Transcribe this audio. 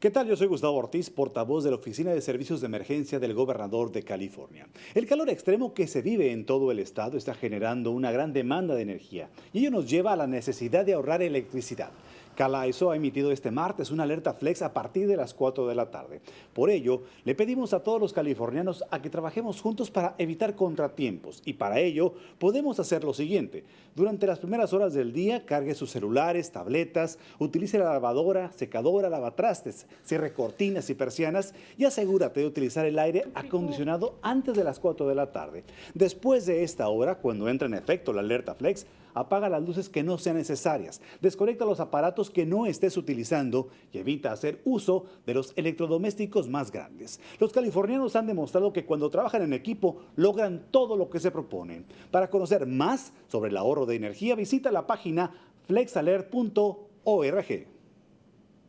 ¿Qué tal? Yo soy Gustavo Ortiz, portavoz de la Oficina de Servicios de Emergencia del Gobernador de California. El calor extremo que se vive en todo el estado está generando una gran demanda de energía y ello nos lleva a la necesidad de ahorrar electricidad. CalAISO ha emitido este martes una alerta flex a partir de las 4 de la tarde. Por ello, le pedimos a todos los californianos a que trabajemos juntos para evitar contratiempos y para ello podemos hacer lo siguiente. Durante las primeras horas del día, cargue sus celulares, tabletas, utilice la lavadora, secadora, lavatrastes, cierre cortinas y persianas y asegúrate de utilizar el aire acondicionado antes de las 4 de la tarde. Después de esta hora, cuando entra en efecto la alerta flex, apaga las luces que no sean necesarias, desconecta los aparatos que no estés utilizando y evita hacer uso de los electrodomésticos más grandes. Los californianos han demostrado que cuando trabajan en equipo logran todo lo que se proponen. Para conocer más sobre el ahorro de energía, visita la página flexalert.org.